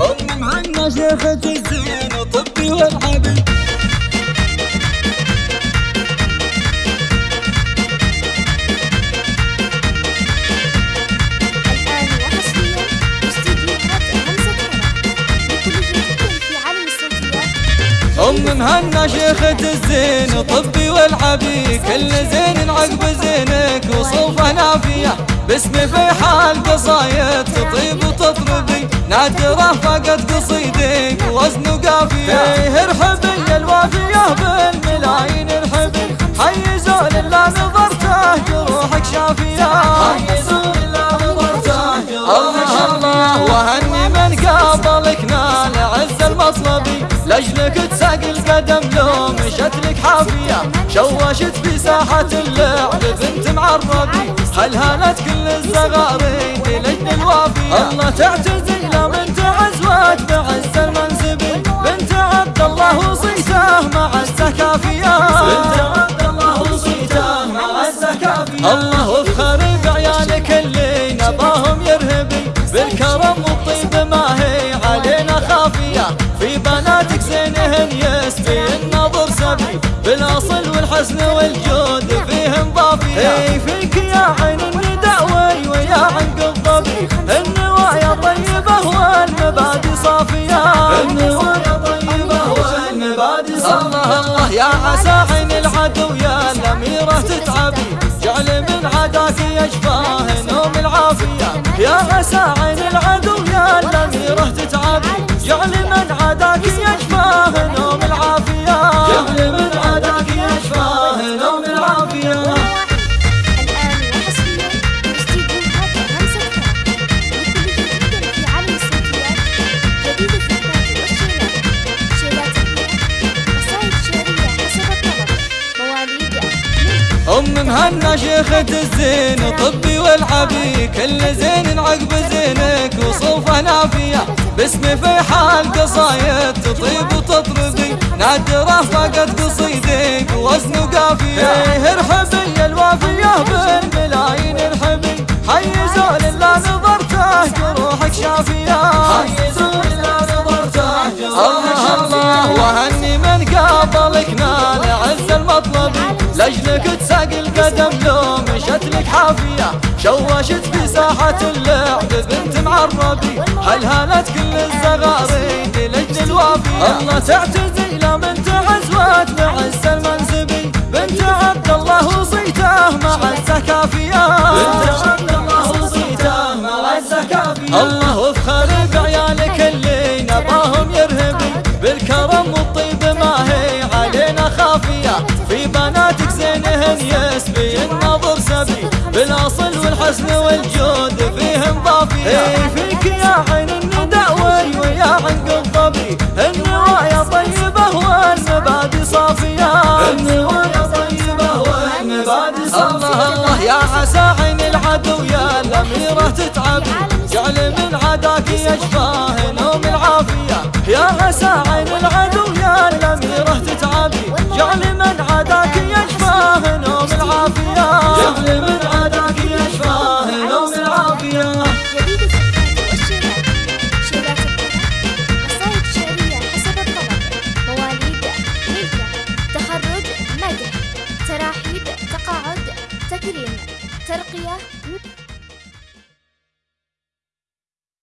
أم مهنا شيخة الزين طبي والحبيب. أم مهنا شيخة الزين طبي والعبي كل زين عقب زينك وصوفه نافية باسمي في حال قصايد تطيب وتطربي نادرة فقد قصيدك وزن قافية إيه ارحبي الوافية بالملايين ارحبي حي زول لا نظرته جروحك شافية. حي زول لا نظرته الله الله وهني من قابلك نال عز المطلبي لاجلك تساق القدم لو مشت لك حافية. شوشت في ساحة اللعب بنت معربي. هل هانت كل الزغاريد لجل الوافية؟ الله تعتزي مع الزكافية. بنت عبد الله وصيته مع الزكافية الله وفخر بعيالك اللي نباهم يرهبي بالكرم والطيب ما هي علينا خافية. في بناتك زينهن يسبي النظر سبي. بالأصل والحسن والجود فيهم ضافية. اي فيك يا عين النداوي ويا عنق الضبي عين العدو يا الأميرة تتعبي. جعل من عداك يشفاه نوم العافية. يا عسى أم مهنا شيخة الزين طبي والعبي كل زين عقب زينك وصوفه نافية. باسمي في حال قصايد تطيب وتطربي. نادرة فقد قصيدك وزن قافية إيه ارحبي الوافية بالملايين ارحبي حي زول لا نظرته جروحك شافية. حي زول لا نظرته الله الله وهني من قابلك نال عز لاجلك تساق القدم لو مشت لك حافية. شوشت في ساحة اللعب بنت معربي. هل هانت كل الزغاريد لجل الوافية؟ الله تعتزي لا من تعزوات بعز المنسبي بنت عبد الله وصيته مع الزكافية بنت عبد الله وصيته مع الزكافية الله وفخر بناتك زينهن يسبي النظر سبي. بالأصل والحسن والجود فيهم ضافية اي فيك يا عين النداوي ويا عنق الضبي النوايا طيبة والمبادئ صافية. النوايا طيبة والمبادئ صافية. الله الله يا عسى عين العدو يا الأميرة تتعبي. جعل من عداك يشفاه くよ。